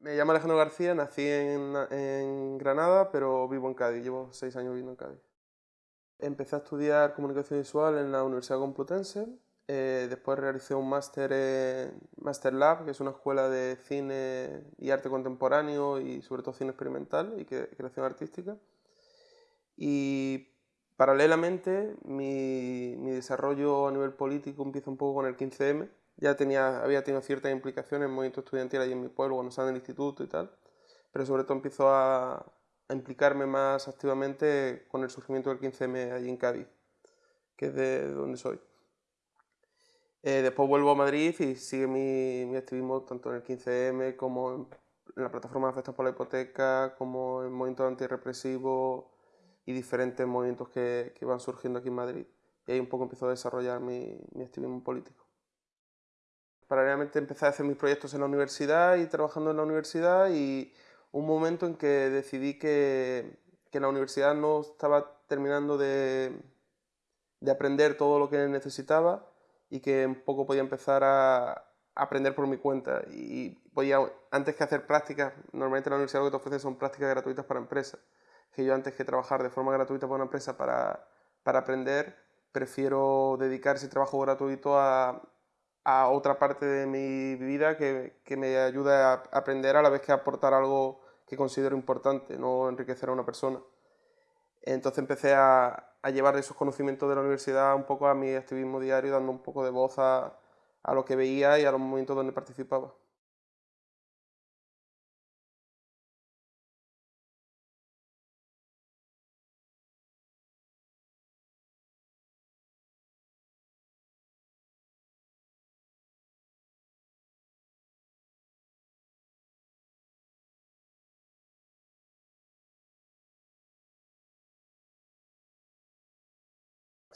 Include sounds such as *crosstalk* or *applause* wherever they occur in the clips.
Me llamo Alejandro García, nací en, Granada, pero vivo en Cádiz, llevo seis años viviendo en Cádiz. Empecé a estudiar comunicación visual en la Universidad Complutense, eh, después realicé un máster en Master Lab, que es una escuela de cine y arte contemporáneo y sobre todo cine experimental y creación artística. Y paralelamente mi, mi desarrollo a nivel político empieza un poco con el 15M, ya tenía, había tenido ciertas implicaciones en movimiento estudiantil allí en mi pueblo cuando estaba en el instituto y tal, pero sobre todo empiezo a, a implicarme más activamente con el surgimiento del 15M allí en Cádiz, que es de donde soy. Eh, después vuelvo a Madrid y sigue mi, mi, activismo tanto en el 15M como en, la plataforma de afectados por la hipoteca, como en movimientos antirrepresivos y diferentes movimientos que, que, van surgiendo aquí en Madrid. Y ahí un poco empiezo a desarrollar mi, mi activismo político paralelamente empecé a hacer mis proyectos en la universidad y trabajando en la universidad y un momento en que decidí que, que la universidad no estaba terminando de, de, aprender todo lo que necesitaba y que un poco podía empezar a, aprender por mi cuenta. Y podía, antes que hacer prácticas, normalmente en la universidad lo que te ofrece son prácticas gratuitas para empresas, que yo antes que trabajar de forma gratuita para una empresa para, para aprender, prefiero dedicar ese trabajo gratuito a, a otra parte de mi vida que, que, me ayude a aprender a la vez que aportar algo que considero importante, no enriquecer a una persona. Entonces empecé a, a llevar esos conocimientos de la universidad un poco a mi activismo diario, dando un poco de voz a, a lo que veía y a los momentos donde participaba.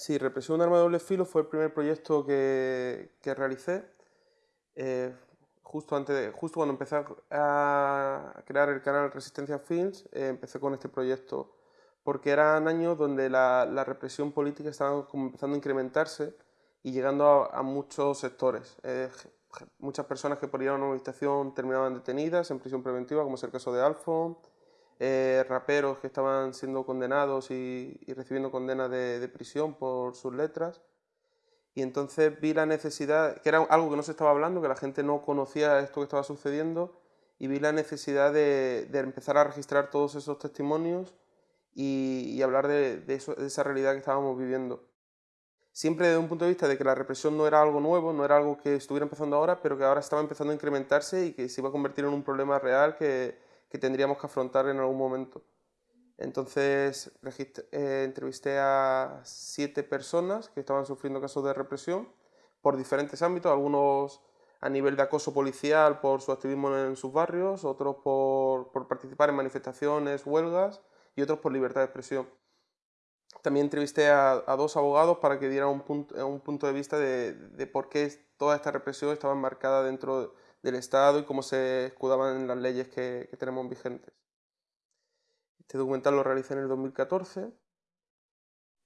Sí, Represión de arma de doble filo fue el primer proyecto que, que realicé. Eh, justo, antes justo cuando empecé a crear el canal Resistencia Films, eh, empecé con este proyecto, porque eran años donde la, la, represión política estaba como empezando a incrementarse y llegando a, a muchos sectores. Eh, muchas personas que por ir a una manifestación terminaban detenidas en prisión preventiva, como es el caso de Alfon, eh, raperos que estaban siendo condenados y, recibiendo condenas de, prisión por sus letras. Y entonces vi la necesidad, que era algo que no se estaba hablando, que la gente no conocía esto que estaba sucediendo, y vi la necesidad de, empezar a registrar todos esos testimonios y, hablar de, de, esa realidad que estábamos viviendo. Siempre desde un punto de vista de que la represión no era algo nuevo, no era algo que estuviera empezando ahora, pero que ahora estaba empezando a incrementarse y que se iba a convertir en un problema real que, que tendríamos que afrontar en algún momento. Entonces eh, entrevisté a siete personas que estaban sufriendo casos de represión por diferentes ámbitos, algunos a nivel de acoso policial por su activismo en sus barrios, otros por, por participar en manifestaciones, huelgas y otros por libertad de expresión. También entrevisté a, dos abogados para que dieran un punto, un punto de vista de, de, por qué toda esta represión estaba enmarcada dentro de del Estado y cómo se escudaban en las leyes que, tenemos vigentes. Este documental lo realicé en el 2014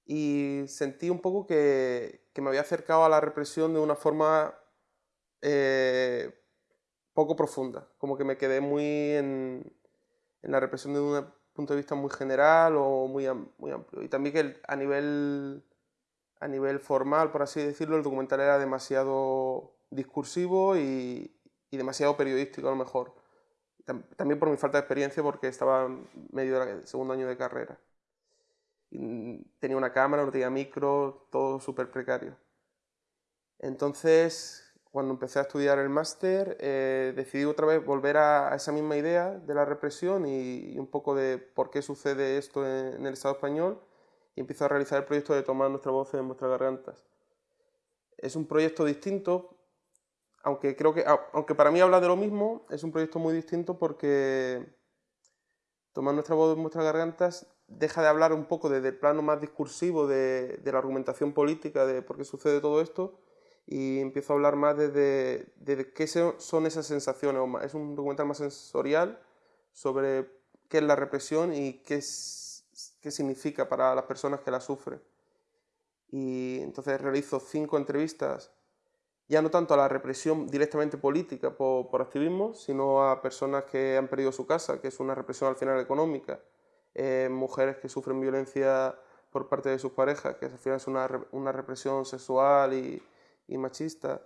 y sentí un poco que, me había acercado a la represión de una forma eh, poco profunda, como que me quedé muy en, la represión de un punto de vista muy general o muy, muy amplio. Y también que a nivel, a nivel formal, por así decirlo, el documental era demasiado discursivo y, y demasiado periodístico a lo mejor. También por mi falta de experiencia porque estaba medio del segundo año de carrera. tenía una cámara, no tenía micro, todo súper precario. Entonces, cuando empecé a estudiar el máster, eh, decidí otra vez volver a, esa misma idea de la represión y, un poco de por qué sucede esto en, el Estado español y empiezo a realizar el proyecto de Tomar nuestra voz en nuestras gargantas. Es un proyecto distinto aunque creo que, aunque para mí habla de lo mismo, es un proyecto muy distinto porque Tomar nuestra voz en nuestras gargantas deja de hablar un poco desde el plano más discursivo de, de, la argumentación política de por qué sucede todo esto y empiezo a hablar más desde de, qué son esas sensaciones. Es un documental más sensorial sobre qué es la represión y qué, es, qué significa para las personas que la sufren. Y entonces realizo cinco entrevistas ya no tanto a la represión directamente política por, activismo, sino a personas que han perdido su casa, que es una represión al final económica, eh, mujeres que sufren violencia por parte de sus parejas, que al final es una, represión sexual y, machista,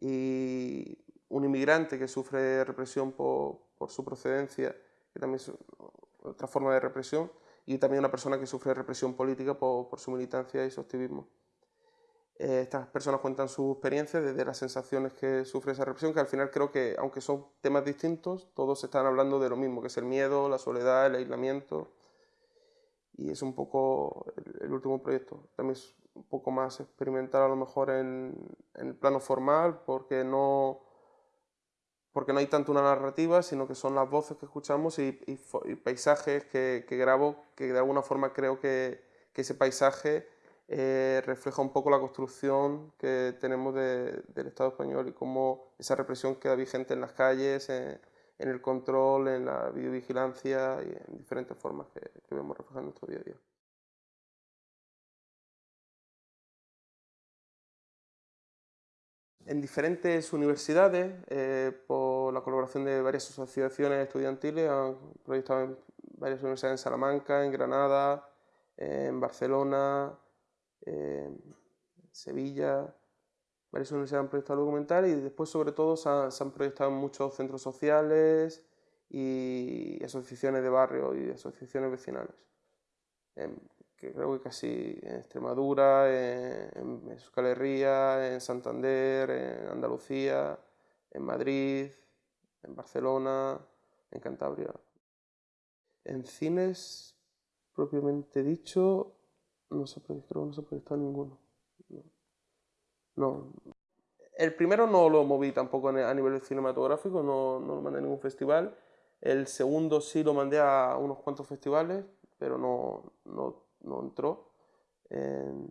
y un inmigrante que sufre represión por, su procedencia, que también es otra forma de represión, y también una persona que sufre represión política por, por su militancia y su activismo. Eh, estas personas cuentan su experiencia desde las sensaciones que sufre esa represión, que al final creo que, aunque son temas distintos, todos están hablando de lo mismo, que es el miedo, la soledad, el aislamiento. Y es un poco el, último proyecto. También es un poco más experimental a lo mejor en, el plano formal, porque no, porque no hay tanto una narrativa, sino que son las voces que escuchamos y, paisajes que, grabo, que de alguna forma creo que ese paisaje eh, refleja un poco la construcción que tenemos del Estado español y cómo esa represión queda vigente en las calles, en, el control, en la videovigilancia y en diferentes formas que, vemos reflejadas en nuestro día a día. En diferentes universidades, eh, por la colaboración de varias asociaciones estudiantiles, han proyectado en varias universidades en Salamanca, en Granada, en Barcelona, Sevilla, varias universidades han proyectado documental y después sobre todo se, han proyectado muchos centros sociales y asociaciones de barrio y asociaciones vecinales. que creo que casi en Extremadura, en, en Euskal Herria, en Santander, en Andalucía, en Madrid, en Barcelona, en Cantabria. En cines, propiamente dicho, no se proyectó, no se proyectó ninguno. No. El primero no lo moví tampoco a nivel cinematográfico, no, no lo mandé a ningún festival. El segundo sí lo mandé a unos cuantos festivales, pero no, no, no entró en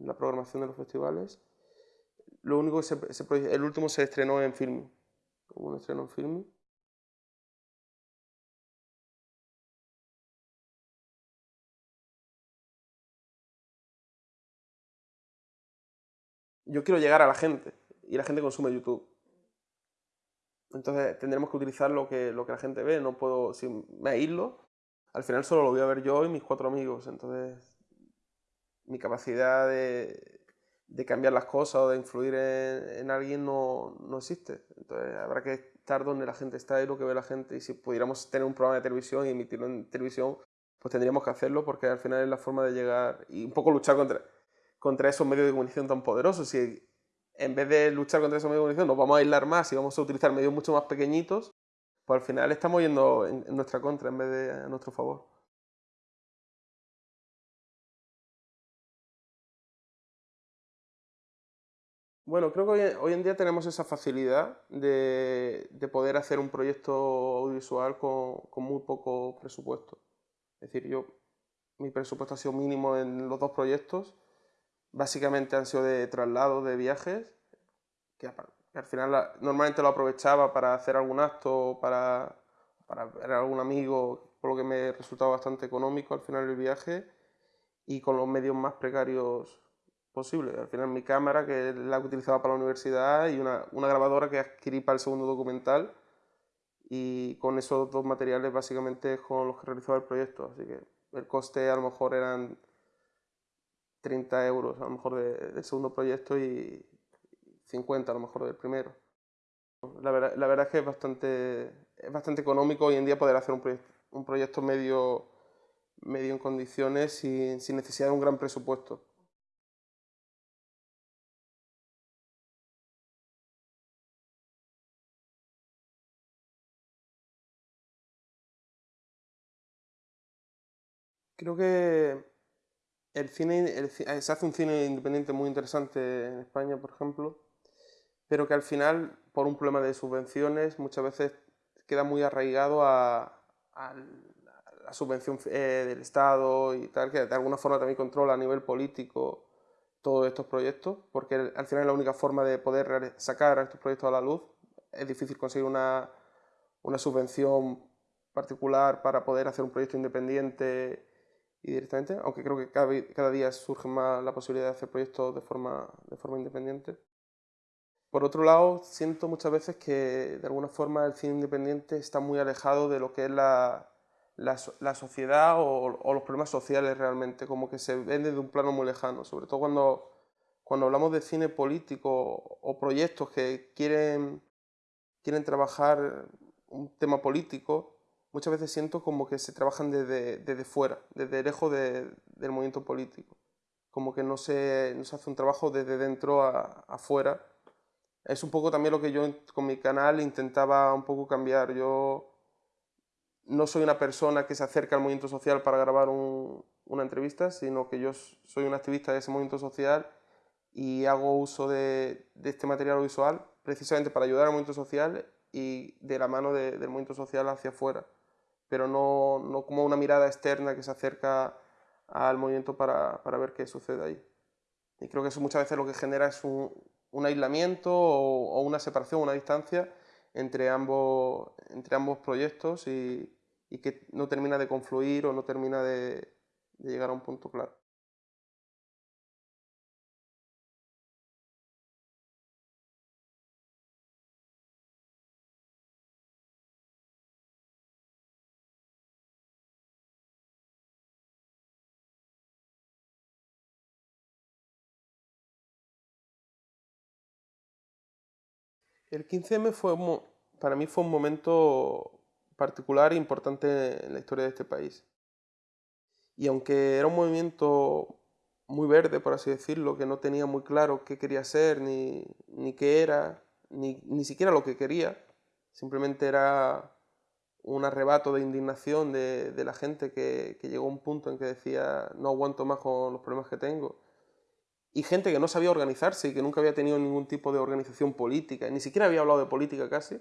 la programación de los festivales. Lo único que se, se el último se estrenó en film. Hubo un estreno en film. Yo quiero llegar a la gente y la gente consume YouTube. Entonces tendremos que utilizar lo que, lo que la gente ve, no puedo, si me aíslo, al final solo lo voy a ver yo y mis cuatro amigos, entonces mi capacidad de, de cambiar las cosas o de influir en, alguien no, no, existe. Entonces habrá que estar donde la gente está y lo que ve la gente y si pudiéramos tener un programa de televisión y emitirlo en televisión, pues tendríamos que hacerlo porque al final es la forma de llegar y un poco luchar contra contra esos medios de comunicación tan poderosos. Si en vez de luchar contra esos medios de comunicación nos vamos a aislar más y vamos a utilizar medios mucho más pequeñitos, pues al final estamos yendo en, nuestra contra en vez de a nuestro favor. Bueno, creo que hoy, en día tenemos esa facilidad de, poder hacer un proyecto audiovisual con, con, muy poco presupuesto. Es decir, yo, mi presupuesto ha sido mínimo en los dos proyectos básicamente han sido de traslados, de viajes, que, al final normalmente lo aprovechaba para hacer algún acto, para, para ver a algún amigo, por lo que me resultaba bastante económico al final el viaje y con los medios más precarios posibles. Al final mi cámara, que la utilizaba para la universidad, y una, una grabadora que adquirí para el segundo documental y con esos dos materiales básicamente con los que realizaba el proyecto. Así que el coste a lo mejor eran 30 euros a lo mejor del segundo proyecto y 50 a lo mejor del primero. La verdad, la verdad es que es bastante, es bastante económico hoy en día poder hacer un, un proyecto medio, medio en condiciones sin, sin necesidad de un gran presupuesto. Creo que el cine, eh, se hace un cine independiente muy interesante en España, por ejemplo, pero que al final, por un problema de subvenciones, muchas veces queda muy arraigado a, la subvención eh, del Estado y tal, que de alguna forma también controla a nivel político todos estos proyectos, porque al final es la única forma de poder sacar a estos proyectos a la luz. Es difícil conseguir una, una subvención particular para poder hacer un proyecto independiente y directamente, aunque creo que cada, cada, día surge más la posibilidad de hacer proyectos de forma, de forma independiente. Por otro lado, siento muchas veces que de alguna forma el cine independiente está muy alejado de lo que es la, la, sociedad o, los problemas sociales realmente, como que se vende de un plano muy lejano, sobre todo cuando, cuando hablamos de cine político o proyectos que quieren, quieren trabajar un tema político, muchas veces siento como que se trabajan desde, desde fuera, desde lejos del movimiento político, como que no se, no se hace un trabajo desde dentro a, afuera. Es un poco también lo que yo con mi canal intentaba un poco cambiar. Yo no soy una persona que se acerca al movimiento social para grabar una entrevista, sino que yo soy un activista de ese movimiento social y hago uso de, este material visual precisamente para ayudar al movimiento social y de la mano del movimiento social hacia afuera, pero no, como una mirada externa que se acerca al movimiento para, ver qué sucede ahí. Y creo que eso muchas veces lo que genera es un, aislamiento o, o, una separación, una distancia entre ambos, entre ambos proyectos y, y que no termina de confluir o no termina de, llegar a un punto claro. El 15M fue, para mí fue un momento particular e importante en la historia de este país. Y aunque era un movimiento muy verde, por así decirlo, que no tenía muy claro qué quería ser, ni, ni qué era, ni, ni, siquiera lo que quería, simplemente era un arrebato de indignación de, de la gente que, que, llegó a un punto en que decía no aguanto más con los problemas que tengo. Y gente que no sabía organizarse y que nunca había tenido ningún tipo de organización política, ni siquiera había hablado de política casi,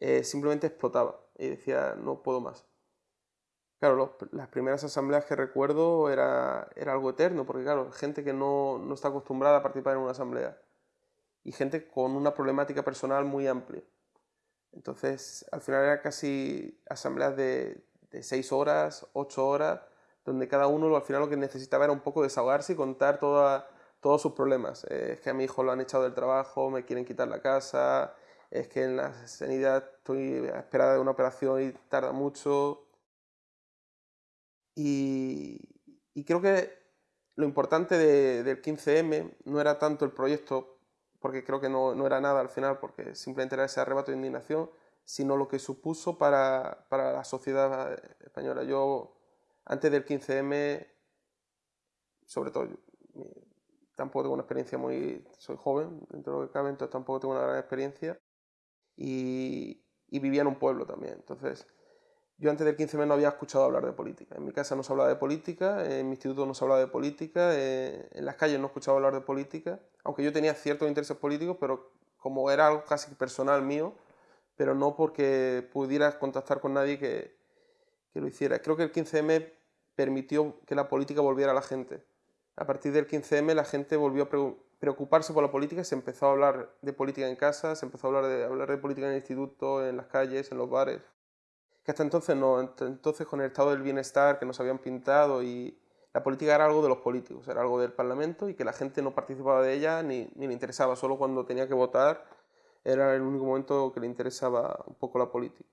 eh, simplemente explotaba y decía, no puedo más. Claro, las primeras asambleas que recuerdo era, era algo eterno, porque claro, gente que no, no, está acostumbrada a participar en una asamblea y gente con una problemática personal muy amplia. Entonces, al final era casi asambleas de, de seis horas, ocho horas, donde cada uno al final lo que necesitaba era un poco desahogarse y contar toda, todos sus problemas. Es que a mi hijo lo han echado del trabajo, me quieren quitar la casa, es que en la sanidad estoy a espera de una operación y tarda mucho. Y, creo que lo importante del 15M no era tanto el proyecto, porque creo que no, no, era nada al final, porque simplemente era ese arrebato de indignación, sino lo que supuso para, para la sociedad española. Yo, antes del 15M, sobre todo, tampoco tengo una experiencia muy... soy joven, dentro de lo que cabe, entonces tampoco tengo una gran experiencia y, vivía en un pueblo también. Entonces, yo antes del 15M no había escuchado hablar de política. En mi casa no se hablaba de política, en mi instituto no se hablaba de política, eh, en las calles no escuchaba hablar de política, aunque yo tenía ciertos intereses políticos, pero como era algo casi personal mío, pero no porque pudiera contactar con nadie que, que lo hiciera. Creo que el 15M permitió que la política volviera a la gente. A partir del 15M la gente volvió a preocuparse por la política, se empezó a hablar de política en casa, se empezó a hablar de, hablar de política en el instituto, en las calles, en los bares. Que hasta entonces no, entonces con el estado del bienestar que nos habían pintado y la política era algo de los políticos, era algo del Parlamento y que la gente no participaba de ella ni, ni le interesaba, solo cuando tenía que votar era el único momento que le interesaba un poco la política.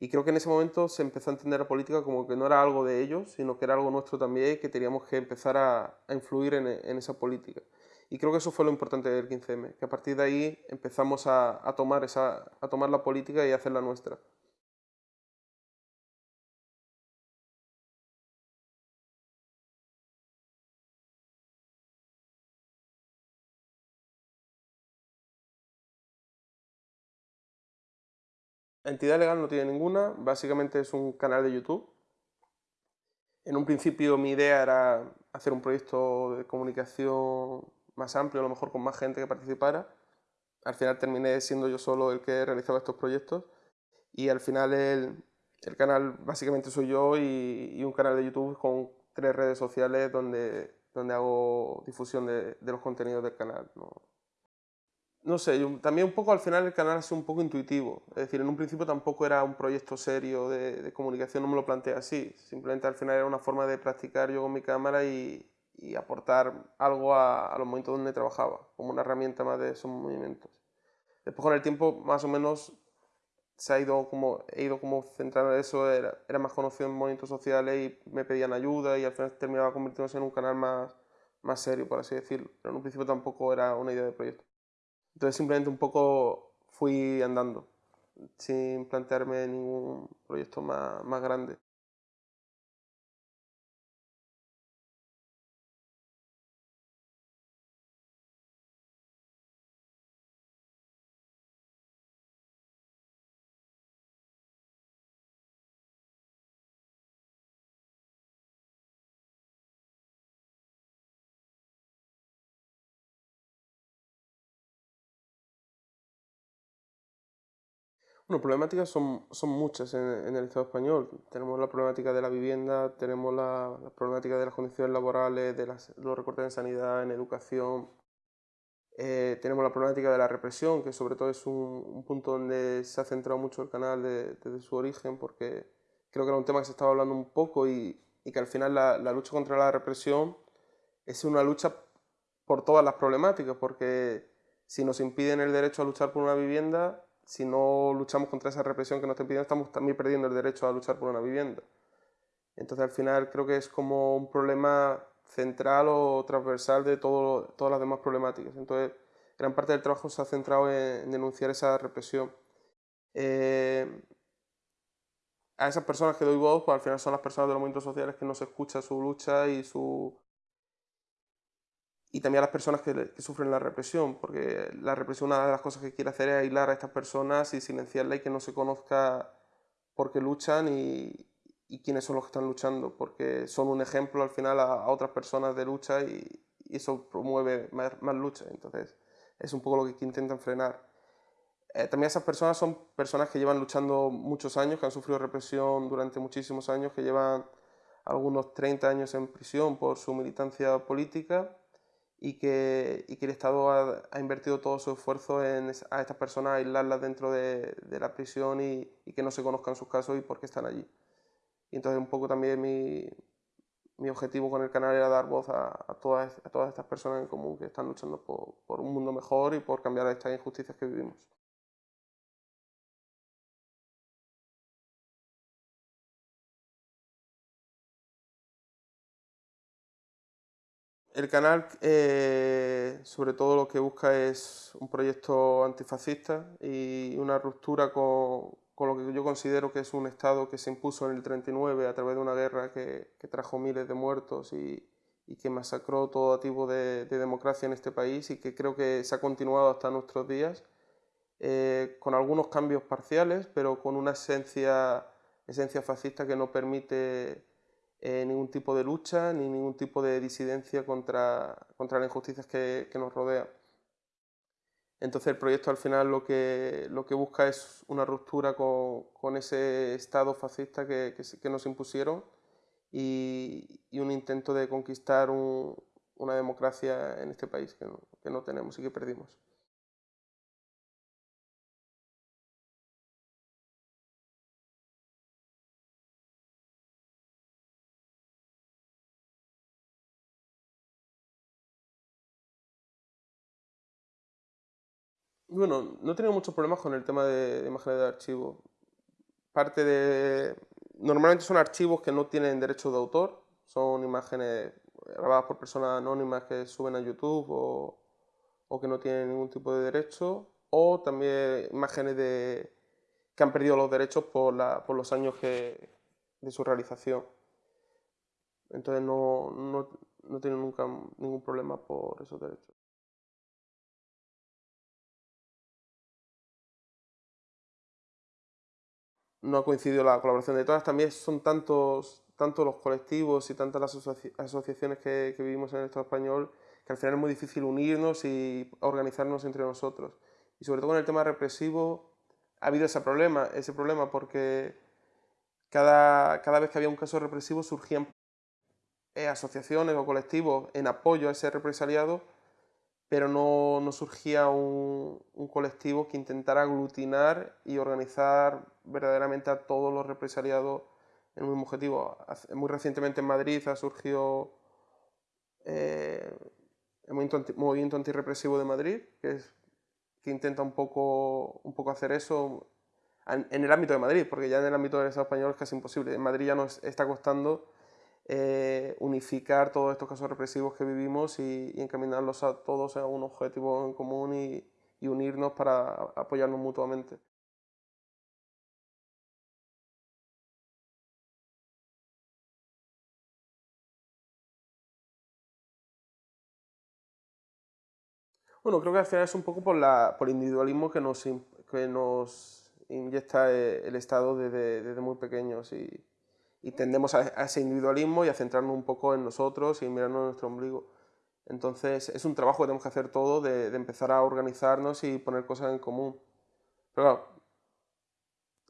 Y creo que en ese momento se empezó a entender la política como que no era algo de ellos, sino que era algo nuestro también y que teníamos que empezar a, a influir en, en esa política. Y creo que eso fue lo importante del 15M, que a partir de ahí empezamos a, a tomar, esa, a tomar la política y a hacerla nuestra. Entidad legal no tiene ninguna, básicamente es un canal de YouTube. En un principio mi idea era hacer un proyecto de comunicación más amplio, a lo mejor con más gente que participara. Al final terminé siendo yo solo el que realizaba estos proyectos y al final el, canal básicamente soy yo y, un canal de YouTube con tres redes sociales donde, donde hago difusión de, los contenidos del canal. No sé, también un poco al final el canal es un poco intuitivo. Es decir, en un principio tampoco era un proyecto serio de, comunicación, no me lo planteé así. Simplemente al final era una forma de practicar yo con mi cámara y, aportar algo a, los momentos donde trabajaba, como una herramienta más de esos movimientos. Después con el tiempo, más o menos, se ha ido como, he ido como centrando en eso, era, era más conocido en movimientos sociales y me pedían ayuda y al final terminaba convirtiéndose en un canal más, más serio, por así decirlo. Pero en un principio tampoco era una idea de proyecto. Entonces simplemente un poco fui andando, sin plantearme ningún proyecto más, más grande. Bueno, problemáticas son, son muchas en, el Estado español. Tenemos la problemática de la vivienda, tenemos la, problemática de las condiciones laborales, de los recortes en sanidad, en educación. Eh, tenemos la problemática de la represión, que sobre todo es un, punto donde se ha centrado mucho el canal desde su origen, porque creo que era un tema que se estaba hablando un poco y, y que al final la, la lucha contra la represión es una lucha por todas las problemáticas, porque si nos impiden el derecho a luchar por una vivienda, si no luchamos contra esa represión que nos están pidiendo, estamos también perdiendo el derecho a luchar por una vivienda. Entonces al final creo que es como un problema central o transversal de todo, todas las demás problemáticas. Entonces gran parte del trabajo se ha centrado en, denunciar esa represión. Eh, a esas personas que doy voz, pues al final son las personas de los movimientos sociales que no se escucha su lucha y su, y también a las personas que, sufren la represión, porque la represión una de las cosas que quiere hacer es aislar a estas personas y silenciarlas y que no se conozca por qué luchan y, y, quiénes son los que están luchando, porque son un ejemplo al final a, otras personas de lucha y, eso promueve más, lucha, entonces es un poco lo que intentan frenar. Eh, también esas personas son personas que llevan luchando muchos años, que han sufrido represión durante muchísimos años, que llevan algunos 30 años en prisión por su militancia política y que, y que el Estado ha, ha, invertido todo su esfuerzo en a estas personas aislarlas dentro de, de la prisión y, y, que no se conozcan sus casos y por qué están allí. Y entonces un poco también mi, mi objetivo con el canal era dar voz a, a, todas, a todas estas personas en común que están luchando por, por un mundo mejor y por cambiar estas injusticias que vivimos. El canal, eh, sobre todo, lo que busca es un proyecto antifascista y una ruptura con, lo que yo considero que es un Estado que se impuso en el 39 a través de una guerra que, trajo miles de muertos y, que masacró todo tipo de, democracia en este país y que creo que se ha continuado hasta nuestros días, eh, con algunos cambios parciales, pero con una esencia, esencia fascista que no permite eh, ningún tipo de lucha ni ningún tipo de disidencia contra, contra las injusticias que, que, nos rodean. Entonces el proyecto al final lo que, lo que busca es una ruptura con, con ese Estado fascista que, que, nos impusieron y, y, un intento de conquistar un, una democracia en este país que no, que no tenemos y que perdimos. Bueno, no he tenido muchos problemas con el tema de, imágenes de archivo. Parte de... Normalmente son archivos que no tienen derecho de autor, son imágenes grabadas por personas anónimas que suben a YouTube o, que no tienen ningún tipo de derecho, o también imágenes de, que han perdido los derechos por, la, por los años que, de su realización. Entonces no, no, no tenido nunca ningún problema por esos derechos. No ha coincidido la colaboración de todas. También son tantos, tantos los colectivos y tantas las asociaciones que, vivimos en el Estado español que al final es muy difícil unirnos y organizarnos entre nosotros. Y sobre todo con el tema represivo ha habido ese problema, ese problema porque cada, cada vez que había un caso represivo surgían eh, asociaciones o colectivos en apoyo a ese represaliado pero no, no surgía un, un, colectivo que intentara aglutinar y organizar verdaderamente a todos los represaliados en un mismo objetivo. Muy recientemente en Madrid ha surgido eh, el movimiento, antirrepresivo de Madrid, que, intenta un poco, un poco hacer eso en el ámbito de Madrid, porque ya en el ámbito del Estado español es casi imposible. En Madrid ya nos está costando eh, unificar todos estos casos represivos que vivimos y, encaminarlos a todos a un objetivo en común y, unirnos para apoyarnos mutuamente. Bueno, creo que al final es un poco por, la, por el individualismo que nos, que nos inyecta eh, el Estado desde, desde muy pequeños y, y tendemos a, ese individualismo y a centrarnos un poco en nosotros y mirarnos en nuestro ombligo. Entonces es un trabajo que tenemos que hacer todo de, de empezar a organizarnos y poner cosas en común. Pero claro,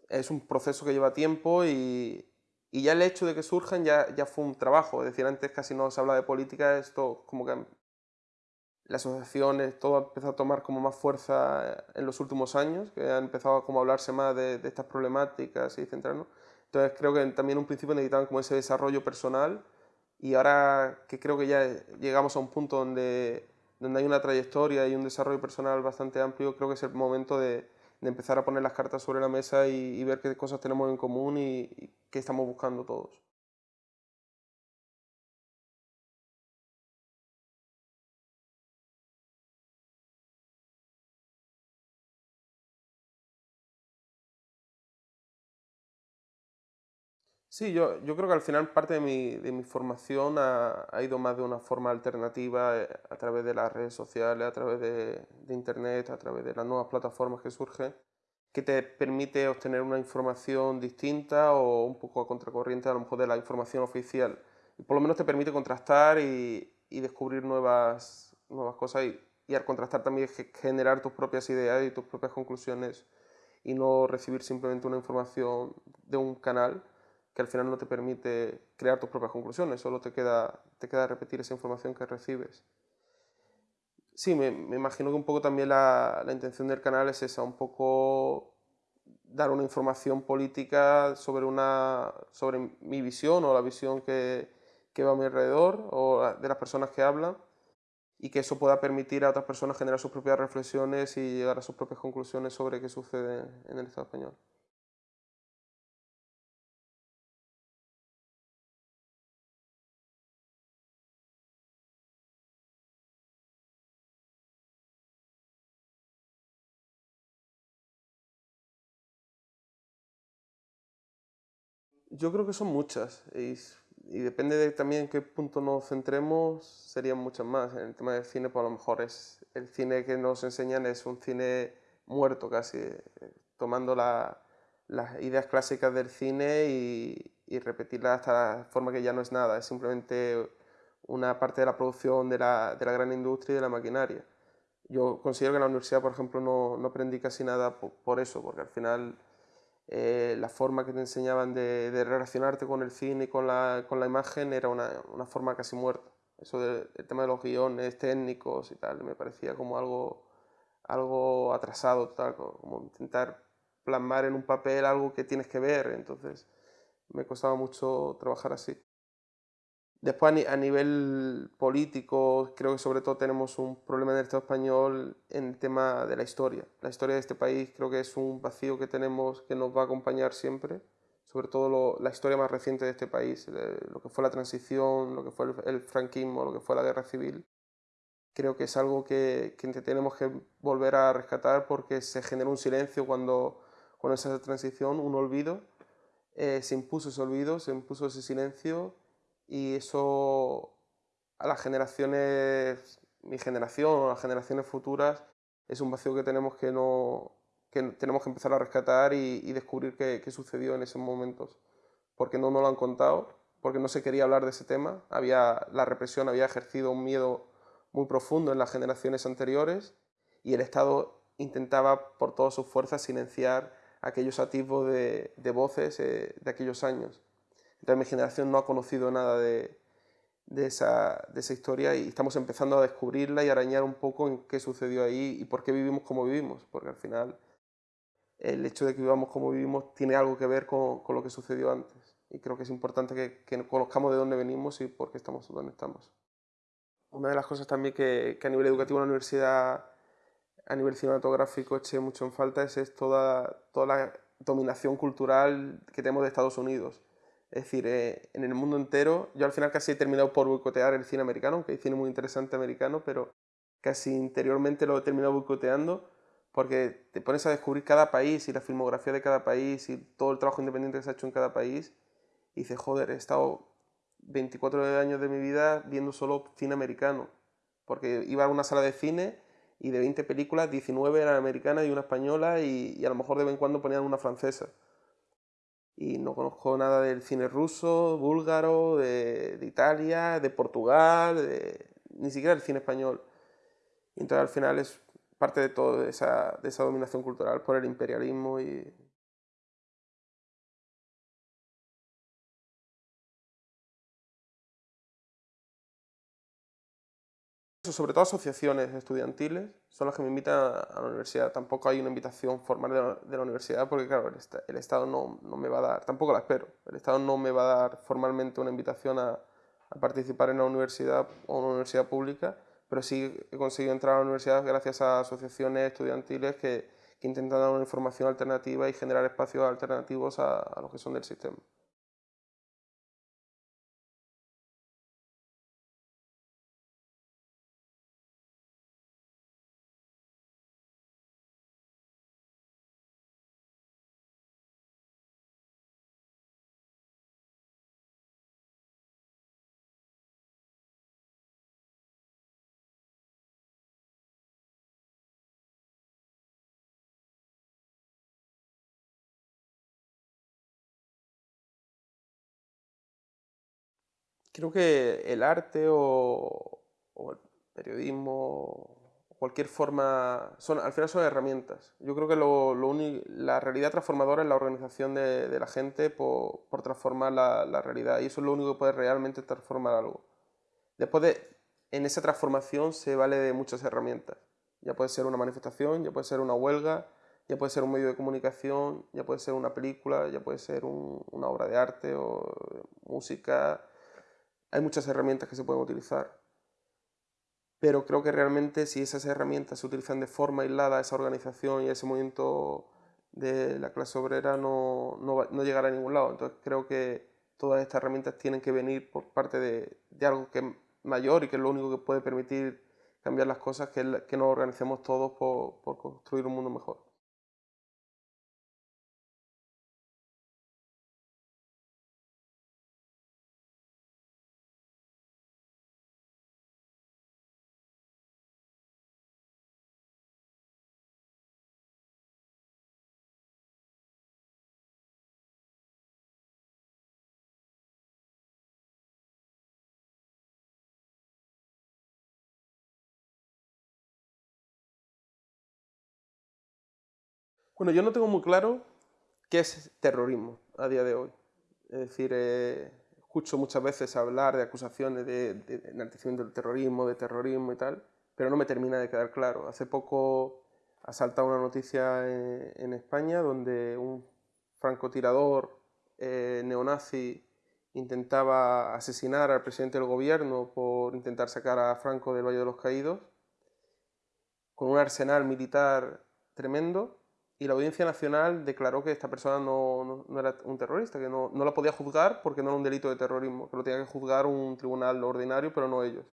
es un proceso que lleva tiempo y, y ya el hecho de que surjan ya, ya fue un trabajo. Es decir, antes casi no se habla de política, esto como que las asociaciones, todo ha empezado a tomar como más fuerza en los últimos años, que han empezado como a hablarse más de, de estas problemáticas y centrarnos. Entonces creo que también en un principio necesitaban como ese desarrollo personal y ahora que creo que ya llegamos a un punto donde, donde hay una trayectoria y un desarrollo personal bastante amplio, creo que es el momento de, de empezar a poner las cartas sobre la mesa y, ver qué cosas tenemos en común y, y qué estamos buscando todos. Sí, yo, yo creo que al final parte de mi, de mi formación ha, ha, ido más de una forma alternativa eh, a través de las redes sociales, a través de, de, Internet, a través de las nuevas plataformas que surgen, que te permite obtener una información distinta o un poco a contracorriente a lo mejor de la información oficial. Y por lo menos te permite contrastar y, y descubrir nuevas, nuevas cosas y, y al contrastar también generar tus propias ideas y tus propias conclusiones y no recibir simplemente una información de un canal que al final no te permite crear tus propias conclusiones, solo te queda, te queda repetir esa información que recibes. Sí, me, me imagino que un poco también la, la, intención del canal es esa, un poco dar una información política sobre, una, sobre mi visión o la visión que, que va a mi alrededor o de las personas que hablan y que eso pueda permitir a otras personas generar sus propias reflexiones y llegar a sus propias conclusiones sobre qué sucede en el Estado español. Yo creo que son muchas y, y depende de también en qué punto nos centremos, serían muchas más. En el tema del cine, pues a lo mejor es el cine que nos enseñan es un cine muerto casi, eh, tomando la, las ideas clásicas del cine y, y, repetirlas hasta la forma que ya no es nada, es simplemente una parte de la producción de la, de la gran industria y de la maquinaria. Yo considero que en la universidad, por ejemplo, no, no aprendí casi nada por, por eso, porque al final eh, la forma que te enseñaban de, de, relacionarte con el cine y con la, con la imagen era una, una, forma casi muerta. Eso del tema de los guiones técnicos y tal, me parecía como algo, algo atrasado, tal, como intentar plasmar en un papel algo que tienes que ver, entonces me costaba mucho trabajar así. Después a nivel político, creo que sobre todo tenemos un problema en el Estado español en el tema de la historia. La historia de este país creo que es un vacío que tenemos que nos va a acompañar siempre, sobre todo lo, la historia más reciente de este país, lo que fue la transición, lo que fue el, el, franquismo, lo que fue la guerra civil. Creo que es algo que, que tenemos que volver a rescatar porque se generó un silencio cuando, con esa transición, un olvido. Eh, se impuso ese olvido, se impuso ese silencio y eso a las generaciones, mi generación o las generaciones futuras, es un vacío que tenemos que, no, que tenemos que empezar a rescatar y, y descubrir qué, qué, sucedió en esos momentos, porque no nos lo han contado, porque no se quería hablar de ese tema, había, la represión había ejercido un miedo muy profundo en las generaciones anteriores y el Estado intentaba por todas sus fuerzas silenciar aquellos atisbos de, de voces eh, de aquellos años. Entonces mi generación no ha conocido nada de, de, esa, de esa historia y estamos empezando a descubrirla y arañar un poco en qué sucedió ahí y por qué vivimos como vivimos, porque al final el hecho de que vivamos como vivimos tiene algo que ver con, con lo que sucedió antes y creo que es importante que, que conozcamos de dónde venimos y por qué estamos donde estamos. una de las cosas también que, a nivel educativo en la universidad, a nivel cinematográfico, eché mucho en falta es, toda, toda la dominación cultural que tenemos de Estados Unidos. Es decir, eh, en el mundo entero, yo al final casi he terminado por boicotear el cine americano, aunque hay cine muy interesante americano, pero casi interiormente lo he terminado boicoteando porque te pones a descubrir cada país y la filmografía de cada país y todo el trabajo independiente que se ha hecho en cada país y dices, joder, he estado 24 años de mi vida viendo solo cine americano, porque iba a una sala de cine y de 20 películas, 19 eran americanas y una española y, a lo mejor de vez en cuando ponían una francesa. Y no conozco nada del cine ruso, búlgaro, de, Italia, de Portugal, ni siquiera el cine español. Entonces al final es parte de toda esa, de esa dominación cultural por el imperialismo y sobre todo asociaciones estudiantiles son las que me invitan a la universidad. Tampoco hay una invitación formal de la, universidad porque, claro, el, Estado no, no, me va a dar, tampoco la espero, el Estado no me va a dar formalmente una invitación a, a participar en la universidad o una universidad pública, pero sí he conseguido entrar a la universidad gracias a asociaciones estudiantiles que, que intentan dar una información alternativa y generar espacios alternativos a, a los que son del sistema. Creo que el arte o, el periodismo o cualquier forma, son, al final son herramientas. Yo creo que lo, la realidad transformadora es la organización de, la gente por, transformar la, realidad y eso es lo único que puede realmente transformar algo. Después de, en esa transformación se vale de muchas herramientas. Ya puede ser una manifestación, ya puede ser una huelga, ya puede ser un medio de comunicación, ya puede ser una película, ya puede ser una obra de arte o música, hay muchas herramientas que se pueden utilizar, pero creo que realmente si esas herramientas se utilizan de forma aislada, esa organización y ese movimiento de la clase obrera no, no, llegará a ningún lado. Entonces creo que todas estas herramientas tienen que venir por parte de, algo que es mayor y que es lo único que puede permitir cambiar las cosas, que, es que nos organicemos todos por construir un mundo mejor. Bueno, yo no tengo muy claro qué es terrorismo a día de hoy. Es decir, eh, escucho muchas veces hablar de acusaciones de, enaltecimiento del terrorismo, de terrorismo y tal, pero no me termina de quedar claro. Hace poco ha una noticia en, España donde un francotirador eh, neonazi intentaba asesinar al presidente del gobierno por intentar sacar a Franco del Valle de los Caídos, con un arsenal militar tremendo, y la Audiencia Nacional declaró que esta persona no, no, era un terrorista, que no, no, la podía juzgar porque no era un delito de terrorismo, que lo tenía que juzgar un tribunal ordinario, pero no ellos.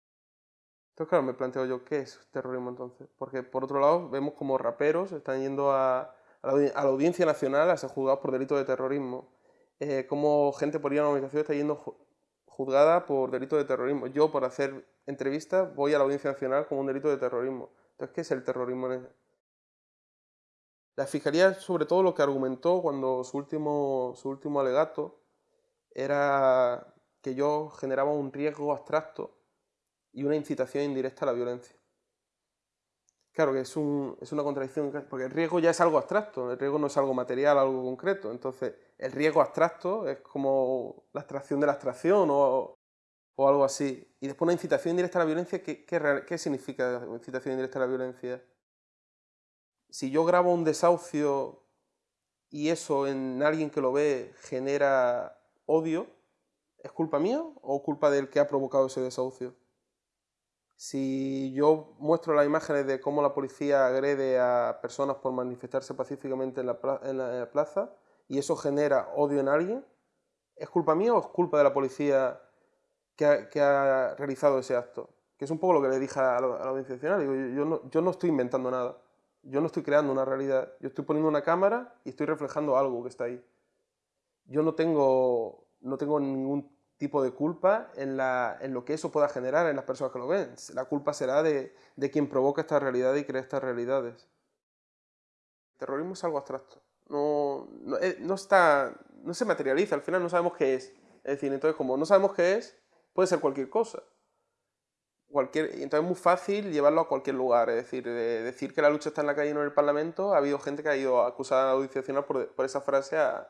Entonces, claro, me planteo yo, ¿qué es terrorismo entonces? Porque por otro lado, vemos como raperos están yendo a, a, la, Audiencia Nacional a ser juzgados por delito de terrorismo. Eh, como gente por ir a una organización está yendo juzgada por delito de terrorismo. Yo, por hacer entrevistas, voy a la Audiencia Nacional como un delito de terrorismo. Entonces, ¿qué es el terrorismo la Fiscalía, sobre todo, lo que argumentó cuando su último, su último alegato era que yo generaba un riesgo abstracto y una incitación indirecta a la violencia. Claro que es, un, es, una contradicción, porque el riesgo ya es algo abstracto, el riesgo no es algo material, algo concreto. Entonces, el riesgo abstracto es como la abstracción de la abstracción o, o algo así. Y después una incitación indirecta a la violencia, ¿qué, qué, qué significa incitación indirecta a la violencia? Si yo grabo un desahucio y eso en alguien que lo ve genera odio, ¿es culpa mía o culpa del que ha provocado ese desahucio? Si yo muestro las imágenes de cómo la policía agrede a personas por manifestarse pacíficamente en la, plaza y eso genera odio en alguien, ¿es culpa mía o es culpa de la policía que ha, realizado ese acto? Que es un poco lo que le dije a la, audiencia nacional. Digo, yo no estoy inventando nada. Yo no estoy creando una realidad. Yo estoy poniendo una cámara y estoy reflejando algo que está ahí. Yo no tengo, no tengo ningún tipo de culpa en, lo que eso pueda generar en las personas que lo ven. La culpa será de, de quien provoca esta realidad y crea estas realidades. El terrorismo es algo abstracto. No, no, eh, no, está, no se materializa, al final no sabemos qué es. Es decir, entonces como no sabemos qué es, puede ser cualquier cosa. Cualquier, entonces es muy fácil llevarlo a cualquier lugar. Es decir, decir que la lucha está en la calle y no en el Parlamento, ha habido gente que ha ido a acusar a la Audiencia Nacional por, por esa frase a,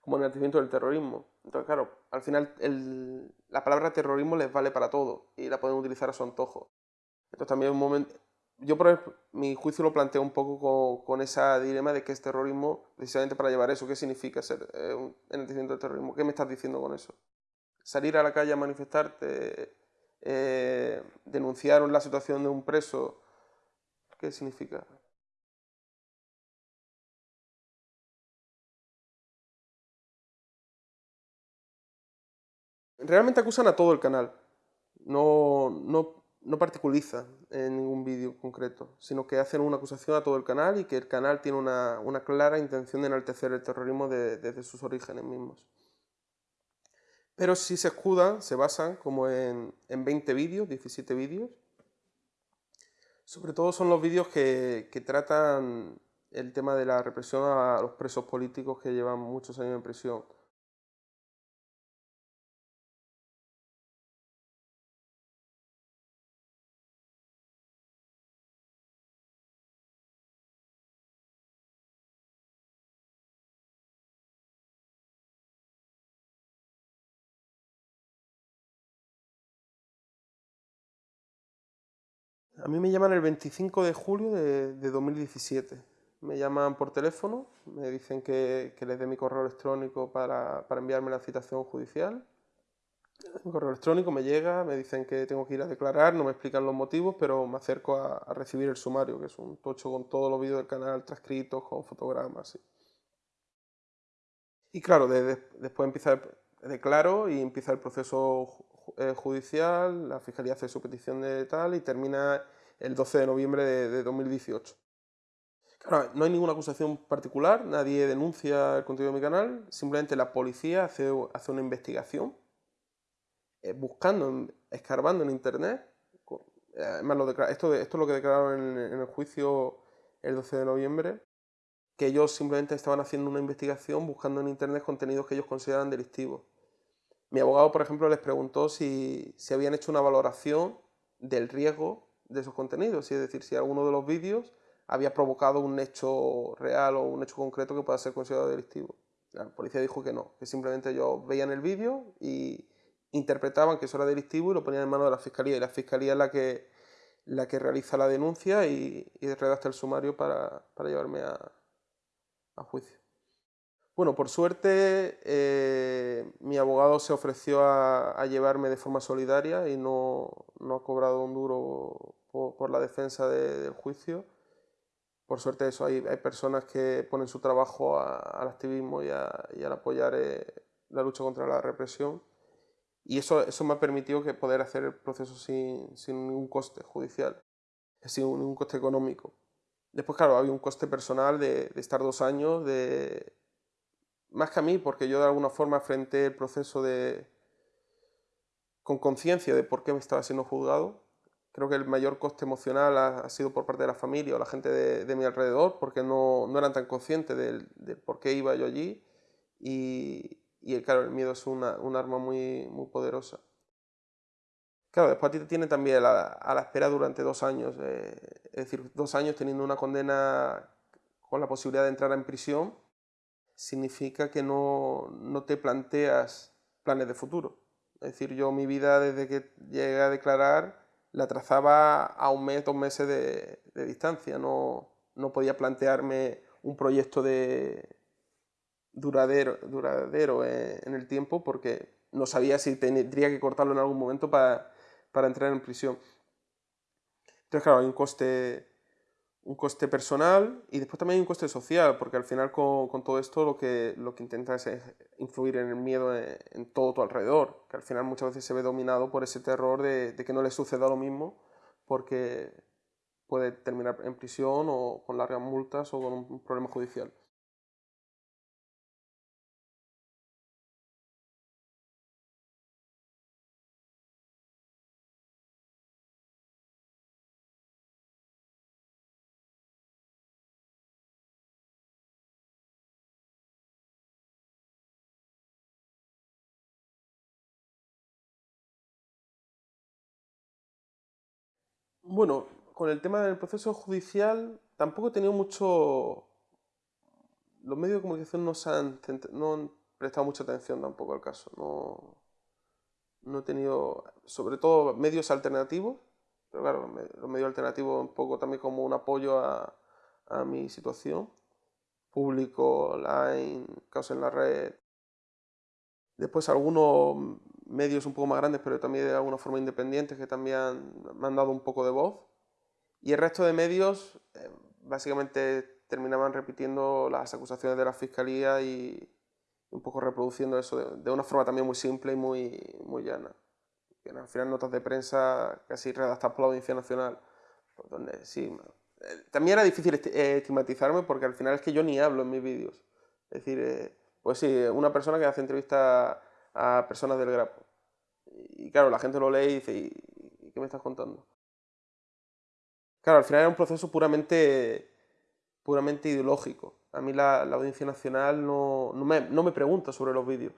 como enaltecimiento del terrorismo. Entonces, claro, al final el, la palabra terrorismo les vale para todo y la pueden utilizar a su antojo. Entonces también un momento... Yo, por ejemplo, mi juicio lo planteo un poco con, con dilema de que es terrorismo precisamente para llevar eso. ¿Qué significa ser eh, enaltecimiento del terrorismo? ¿Qué me estás diciendo con eso? Salir a la calle a manifestarte, eh, denunciar la situación de un preso, ¿qué significa? Realmente acusan a todo el canal, no, no, no particulariza en ningún vídeo concreto, sino que hacen una acusación a todo el canal y que el canal tiene una, una clara intención de enaltecer el terrorismo desde sus orígenes mismos. Pero si se escudan, se basan como en, en 20 vídeos, 17 vídeos. Sobre todo son los vídeos que, que tratan el tema de la represión a los presos políticos que llevan muchos años en prisión. A mí me llaman el 25 de julio de, 2017. Me llaman por teléfono, me dicen que, les dé mi correo electrónico para, enviarme la citación judicial. Mi correo electrónico me llega, me dicen que tengo que ir a declarar, no me explican los motivos, pero me acerco a, recibir el sumario, que es un tocho con todos los vídeos del canal transcritos, con fotogramas. Y claro, después empieza el, declaro y empieza el proceso judicial, la Fiscalía hace su petición de tal y termina el 12 de noviembre de, 2018. Claro, no hay ninguna acusación particular, nadie denuncia el contenido de mi canal, simplemente la policía hace, hace una investigación eh, buscando, escarbando en internet. Además, lo esto, esto es lo que declararon en, en el juicio el 12 de noviembre, que ellos simplemente estaban haciendo una investigación buscando en internet contenidos que ellos consideran delictivos. Mi abogado, por ejemplo, les preguntó si, habían hecho una valoración del riesgo de esos contenidos, es decir, si alguno de los vídeos había provocado un hecho real o un hecho concreto que pueda ser considerado delictivo. La policía dijo que no, que simplemente ellos veían el vídeo y interpretaban que eso era delictivo y lo ponían en manos de la fiscalía. Y la fiscalía es la que, la que realiza la denuncia y, redacta el sumario para, llevarme a juicio. Bueno, por suerte eh, mi abogado se ofreció a, llevarme de forma solidaria y no, ha cobrado un duro por, la defensa del juicio. Por suerte eso, hay, personas que ponen su trabajo al activismo y, al apoyar eh, la lucha contra la represión. Y eso, eso me ha permitido que poder hacer el proceso sin, ningún coste judicial, sin ningún coste económico. Después, claro, había un coste personal de, de estar dos años, de, más que a mí, porque yo de alguna forma enfrenté el proceso de con conciencia de por qué me estaba siendo juzgado. Creo que el mayor coste emocional ha, sido por parte de la familia o la gente de, mi alrededor, porque no, no eran tan conscientes del, por qué iba yo allí. Y, y claro, el miedo es una, un arma muy, muy poderosa. Claro, después a ti te tiene también a la, a la espera durante dos años, eh, es decir, dos años teniendo una condena con la posibilidad de entrar en prisión significa que no, no, te planteas planes de futuro. Es decir, yo mi vida desde que llegué a declarar la trazaba a un mes, dos meses de, distancia. No, no, podía plantearme un proyecto de duradero, duradero en, el tiempo porque no sabía si tendría que cortarlo en algún momento para, para entrar en prisión. Entonces, claro, hay un coste, un coste personal y después también un coste social, porque al final con, con todo esto lo que, lo que intenta es influir en el miedo en, todo tu alrededor, que al final muchas veces se ve dominado por ese terror de que no le suceda lo mismo, porque puede terminar en prisión o con largas multas o con un problema judicial. Bueno, con el tema del proceso judicial tampoco he tenido mucho... Los medios de comunicación no, han, no han prestado mucha atención tampoco al caso. No, no he tenido, sobre todo, medios alternativos, pero claro, los medios alternativos un poco también como un apoyo a, a mi situación. Público, online, casos en la red. Después algunos medios un poco más grandes, pero también de alguna forma independientes, que también me han dado un poco de voz. Y el resto de medios eh, básicamente terminaban repitiendo las acusaciones de la fiscalía y un poco reproduciendo eso de, una forma también muy simple y muy, muy llana. Que al final notas de prensa casi redactadas por la Audiencia Nacional, donde sí, eh, también era difícil eh, estigmatizarme porque al final es que yo ni hablo en mis vídeos. Es decir, pues sí, una persona que hace entrevistas a personas del grapo. Y claro, la gente lo lee y dice, ¿y qué me estás contando? Claro, al final era un proceso puramente, puramente ideológico. A mí la, Audiencia Nacional no, no, me, no me pregunta sobre los vídeos.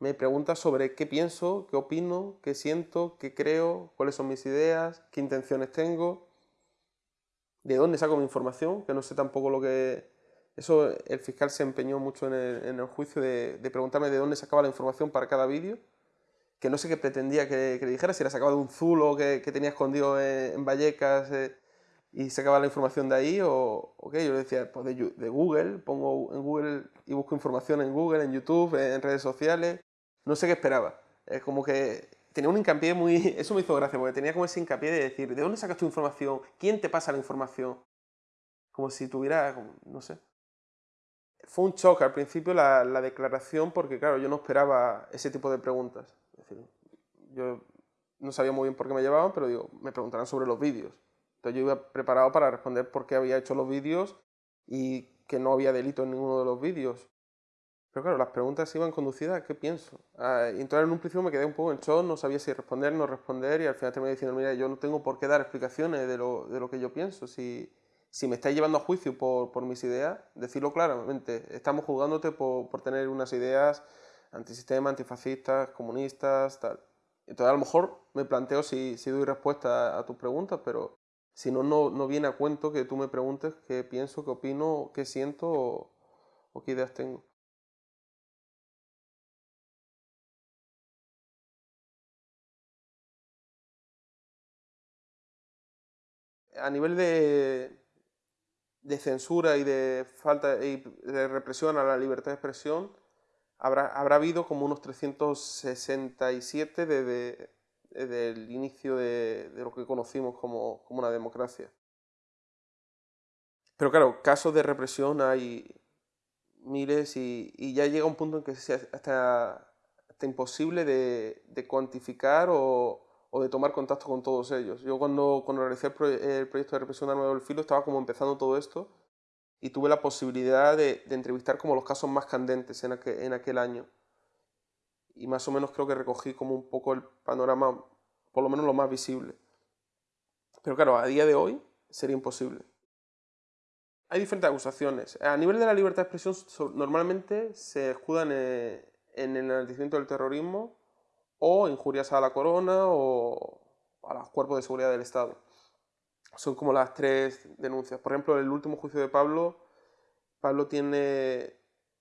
Me pregunta sobre qué pienso, qué opino, qué siento, qué creo, cuáles son mis ideas, qué intenciones tengo, de dónde saco mi información, que no sé tampoco lo que, eso el fiscal se empeñó mucho en el, juicio de, preguntarme de dónde sacaba la información para cada vídeo, que no sé qué pretendía que, le dijera, si era sacaba de un zulo que, que tenía escondido en, Vallecas eh, y sacaba la información de ahí, o, qué, yo le decía, pues de, Google, pongo en Google y busco información en Google, en YouTube, en redes sociales, no sé qué esperaba. Es como que tenía un hincapié muy... *laughs* Eso me hizo gracia, porque tenía como ese hincapié de decir, ¿de dónde sacas tu información? ¿Quién te pasa la información? Como si tuviera, no sé, fue un shock al principio la, declaración porque, claro, yo no esperaba ese tipo de preguntas. Es decir, yo no sabía muy bien por qué me llevaban, pero digo, me preguntarán sobre los vídeos. Entonces yo iba preparado para responder por qué había hecho los vídeos y que no había delito en ninguno de los vídeos. Pero claro, las preguntas iban conducidas a qué pienso. Ah, entonces en un principio me quedé un poco en shock, no sabía si responder, no responder y al final terminé diciendo, mira, yo no tengo por qué dar explicaciones de lo, de lo que yo pienso. Si, si me estáis llevando a juicio por, por mis ideas, decirlo claramente. Estamos juzgándote por, por, tener unas ideas antisistema, antifascistas, comunistas, tal. Entonces a lo mejor me planteo si, si doy respuesta a, tus preguntas, pero si no, no, viene a cuento que tú me preguntes qué pienso, qué opino, qué siento o qué ideas tengo. A nivel de, de censura y de falta de represión a la libertad de expresión habrá, habrá habido como unos 367 desde, el inicio de, lo que conocimos como, una democracia. Pero claro, casos de represión hay miles y, ya llega un punto en que es hasta, imposible de, de cuantificar o, o de tomar contacto con todos ellos. Yo cuando, cuando realicé el, proyecto de represión de arma del filo estaba como empezando todo esto y tuve la posibilidad de, entrevistar como los casos más candentes en en aquel año. Y más o menos creo que recogí como un poco el panorama, por lo menos lo más visible. Pero claro, a día de hoy sería imposible. Hay diferentes acusaciones. A nivel de la libertad de expresión, normalmente se escudan en el enaltecimiento del terrorismo o injurias a la corona o a los cuerpos de seguridad del Estado. Son como las tres denuncias. Por ejemplo, el último juicio de Pablo, Pablo tiene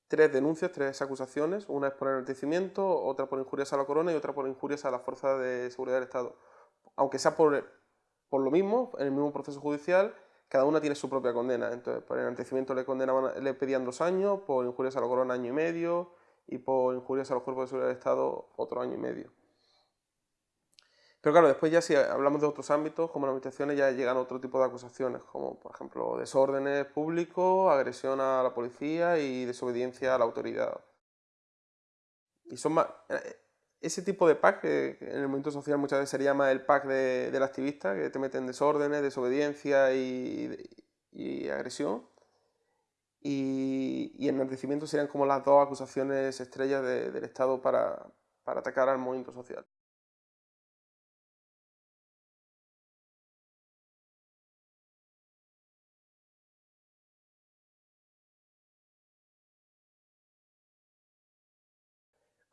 tres denuncias, tres acusaciones. Una es por enaltecimiento, otra por injurias a la corona y otra por injurias a la fuerza de seguridad del Estado. Aunque sea por, por lo mismo, en el mismo proceso judicial, cada una tiene su propia condena. Entonces, por enaltecimiento le, condenaban, le pedían dos años, por injurias a la corona año y medio, y por injurias a los cuerpos de seguridad del Estado otro año y medio. Pero claro, después ya si hablamos de otros ámbitos, como las administraciones, ya llegan otro tipo de acusaciones, como por ejemplo desórdenes públicos, agresión a la policía y desobediencia a la autoridad. Y son más... Eh, ese tipo de pack, que en el movimiento social muchas veces se llama el pack del activista, que te meten desórdenes, desobediencia y, agresión. Y, y enaltecimiento serían como las dos acusaciones estrellas del Estado para, para atacar al movimiento social.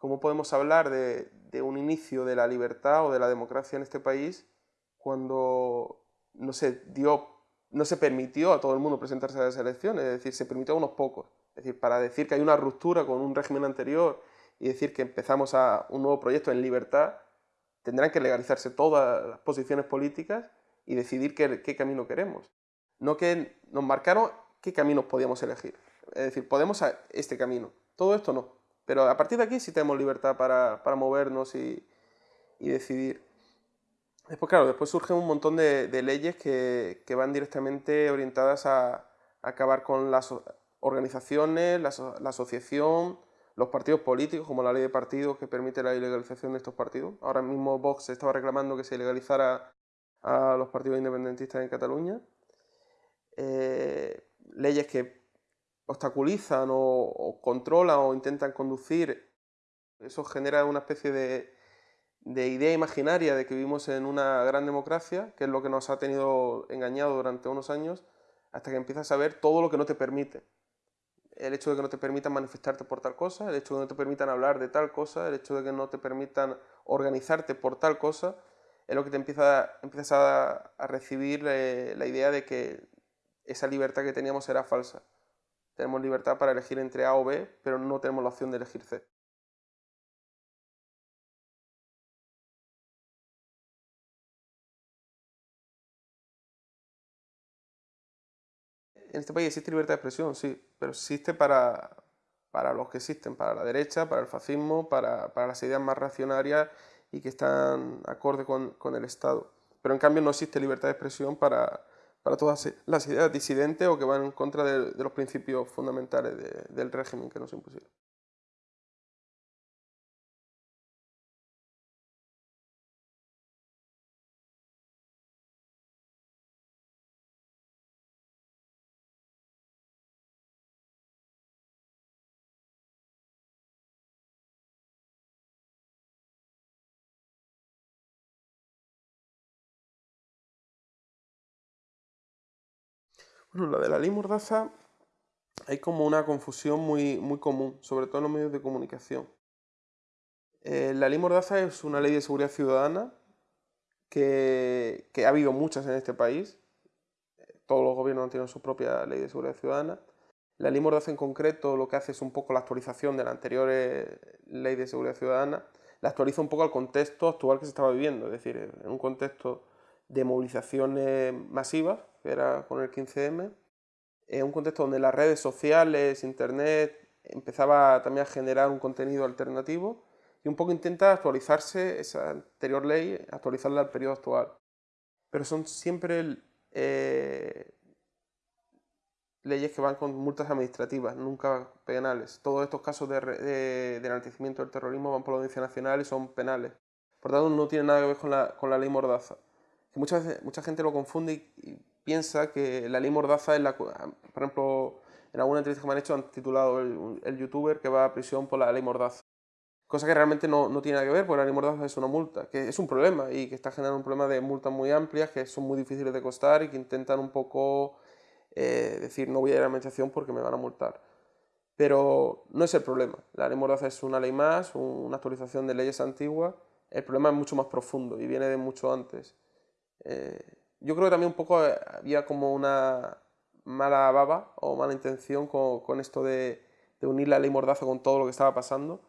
¿Cómo podemos hablar de, un inicio de la libertad o de la democracia en este país cuando no se dio, no se permitió a todo el mundo presentarse a las elecciones? Es decir, se permitió a unos pocos. Es decir, para decir que hay una ruptura con un régimen anterior y decir que empezamos a un nuevo proyecto en libertad, tendrán que legalizarse todas las posiciones políticas y decidir qué, camino queremos. No que nos marcaron qué caminos podíamos elegir. Es decir, podemos a este camino. Todo esto no. Pero a partir de aquí sí tenemos libertad para, movernos y, decidir. Después, claro, después surgen un montón de, leyes que, van directamente orientadas a, acabar con las organizaciones, la, asociación, los partidos políticos, como la ley de partidos que permite la ilegalización de estos partidos. Ahora mismo Vox estaba reclamando que se ilegalizara a los partidos independentistas en Cataluña. Eh, leyes que obstaculizan o, controlan o intentan conducir, eso genera una especie de, idea imaginaria de que vivimos en una gran democracia, que es lo que nos ha tenido engañado durante unos años, hasta que empiezas a ver todo lo que no te permite. El hecho de que no te permitan manifestarte por tal cosa, el hecho de que no te permitan hablar de tal cosa, el hecho de que no te permitan organizarte por tal cosa, es lo que te empieza, empiezas a, recibir eh, la idea de que esa libertad que teníamos era falsa. Tenemos libertad para elegir entre A o B, pero no tenemos la opción de elegir C. En este país existe libertad de expresión, sí, pero existe para, para los que existen, para la derecha, para el fascismo, para, las ideas más reaccionarias y que están acorde con, con el Estado. Pero en cambio no existe libertad de expresión para, para todas las ideas disidentes o que van en contra de, los principios fundamentales del régimen que nos impusieron. La de la ley Mordaza hay como una confusión muy, muy común, sobre todo en los medios de comunicación. Eh, la ley Mordaza es una ley de seguridad ciudadana que, ha habido muchas en este país. Todos los gobiernos han tenido su propia ley de seguridad ciudadana. La ley Mordaza en concreto lo que hace es un poco la actualización de la anterior eh, ley de seguridad ciudadana. La actualiza un poco al contexto actual que se estaba viviendo, es decir, en un contexto de movilizaciones masivas, que era con el 15M, en un contexto donde las redes sociales, internet, empezaba también a generar un contenido alternativo y un poco intenta actualizarse esa anterior ley, actualizarla al periodo actual. Pero son siempre eh, leyes que van con multas administrativas, nunca penales. Todos estos casos de, de, enaltecimiento del terrorismo van por la Audiencia Nacional y son penales. Por tanto, no tiene nada que ver con la, con la ley Mordaza mucha, mucha gente lo confunde y, piensa que la ley Mordaza es la... Por ejemplo, en alguna entrevista que me han hecho han titulado el, youtuber que va a prisión por la ley Mordaza. Cosa que realmente no, no, tiene nada que ver, porque la ley Mordaza es una multa, que es un problema y que está generando un problema de multas muy amplias, que son muy difíciles de costar y que intentan un poco eh, decir no voy a ir a la administración porque me van a multar. Pero no es el problema. La ley Mordaza es una ley más, una actualización de leyes antiguas. El problema es mucho más profundo y viene de mucho antes. Eh, yo creo que también un poco eh, había como una mala baba o mala intención con, esto de, unir la ley Mordaza con todo lo que estaba pasando,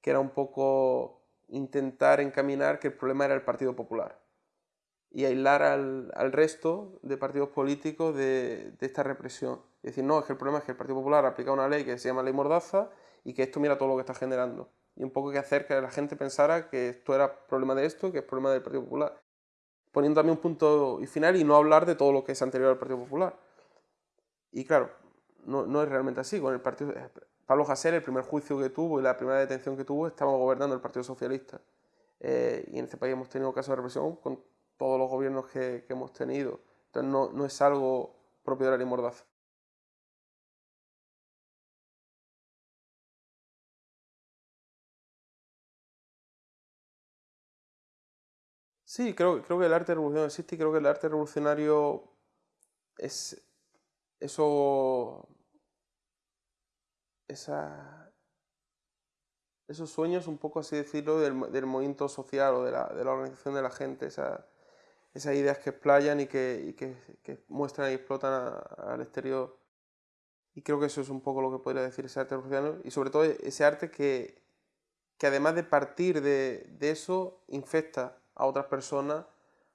que era un poco intentar encaminar que el problema era el Partido Popular y aislar al, resto de partidos políticos de, esta represión. Es decir, no, es que el problema es que el Partido Popular aplica una ley que se llama ley Mordaza y que esto mira todo lo que está generando. y un poco que hacer que la gente pensara que esto era problema de esto, que es problema del Partido Popular. Poniendo también un punto y final y no hablar de todo lo que es anterior al Partido Popular. Y claro, no, es realmente así. Con el Partido, Pablo Hasél, el primer juicio que tuvo y la primera detención que tuvo, estaba gobernando el Partido Socialista. Eh, y en este país hemos tenido casos de represión con todos los gobiernos que, que hemos tenido. Entonces no, es algo propio de la ley. Sí, creo, creo que el arte revolucionario existe y creo que el arte revolucionario es eso, esos sueños, un poco así decirlo, del, del movimiento social o de la, de la, organización de la gente, esa, esas ideas que explayan y que, y que, que muestran y explotan al exterior. Y creo que eso es un poco lo que podría decir ese arte revolucionario y sobre todo ese arte que, que además de partir de, de eso, infecta a otras personas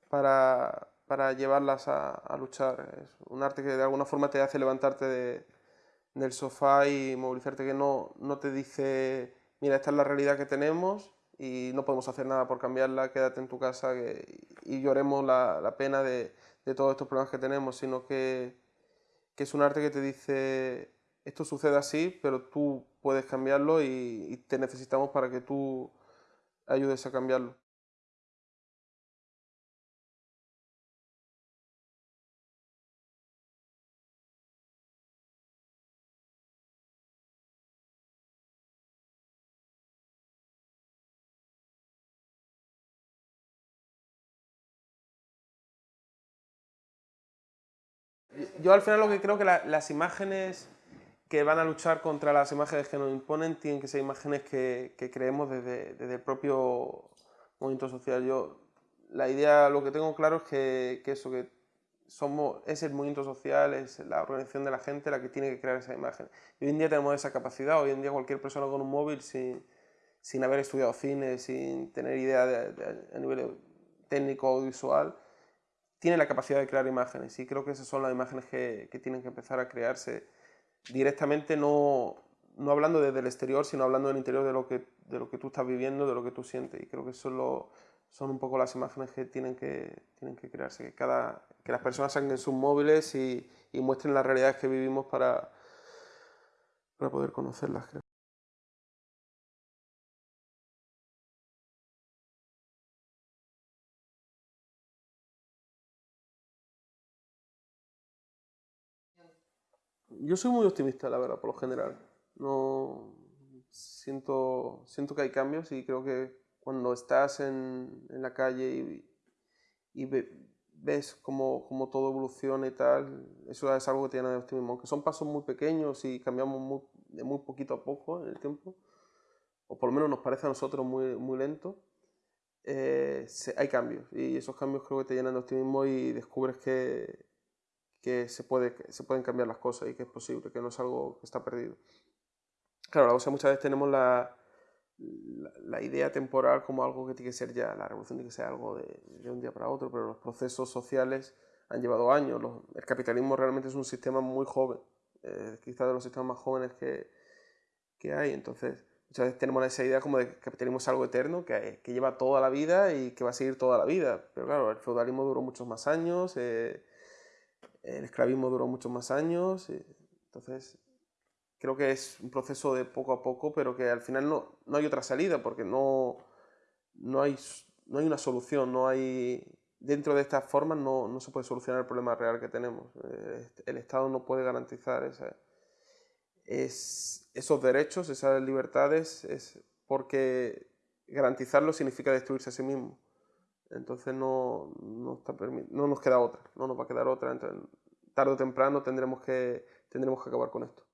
para, para llevarlas a, a, luchar. Es un arte que de alguna forma te hace levantarte de, del sofá y movilizarte, que no, no te dice, mira, esta es la realidad que tenemos y no podemos hacer nada por cambiarla, quédate en tu casa y lloremos la, la pena de, de, todos estos problemas que tenemos, sino que, que, es un arte que te dice, esto sucede así, pero tú puedes cambiarlo y te necesitamos para que tú ayudes a cambiarlo. Yo al final lo que creo que la, las imágenes que van a luchar contra las imágenes que nos imponen tienen que ser imágenes que, creemos desde, el propio movimiento social. Yo, la idea, lo que tengo claro es que, eso, que somos, es el movimiento social, es la organización de la gente la que tiene que crear esa imagen. Y hoy en día tenemos esa capacidad, hoy en día cualquier persona con un móvil sin, haber estudiado cine, sin tener idea de, de, a nivel técnico audiovisual, tiene la capacidad de crear imágenes y creo que esas son las imágenes que, que tienen que empezar a crearse directamente, no, no, hablando desde el exterior, sino hablando del interior de lo, que, de lo que tú estás viviendo, de lo que tú sientes. Y creo que eso son un poco las imágenes que tienen que, tienen que crearse, que, cada, que las personas saquen sus móviles y, y muestren las realidades que vivimos para, para poder conocerlas. Creo. Yo soy muy optimista, la verdad, por lo general. No siento, siento que hay cambios y creo que cuando estás en, en la calle y, y ve, ves cómo, cómo, todo evoluciona y tal, eso es algo que tiene de optimismo. Aunque son pasos muy pequeños y cambiamos muy, de muy poquito a poco en el tiempo, o por lo menos nos parece a nosotros muy, muy lento, eh, hay cambios y esos cambios creo que te llenan de optimismo y descubres que, que se, puede, se pueden cambiar las cosas y que es posible, que no es algo que está perdido. Claro, o sea, muchas veces tenemos la, la, la, idea temporal como algo que tiene que ser ya, la revolución tiene que ser algo de, de un día para otro, pero los procesos sociales han llevado años. Los, el capitalismo realmente es un sistema muy joven, eh, quizás de los sistemas más jóvenes que, que hay. Entonces, muchas veces tenemos esa idea como de que el capitalismo es algo eterno, que, que, lleva toda la vida y que va a seguir toda la vida. Pero claro, el feudalismo duró muchos más años. Eh, el esclavismo duró muchos más años, entonces creo que es un proceso de poco a poco, pero que al final no, no hay otra salida, porque no, no, hay, no hay una solución, no hay... Dentro de estas formas no, no se puede solucionar el problema real que tenemos. El Estado no puede garantizar es, esos derechos, esas libertades, es porque garantizarlo significa destruirse a sí mismo. Entonces no, no, está no nos queda otra, no nos va a quedar otra. Entonces, tarde o temprano tendremos que, tendremos que acabar con esto.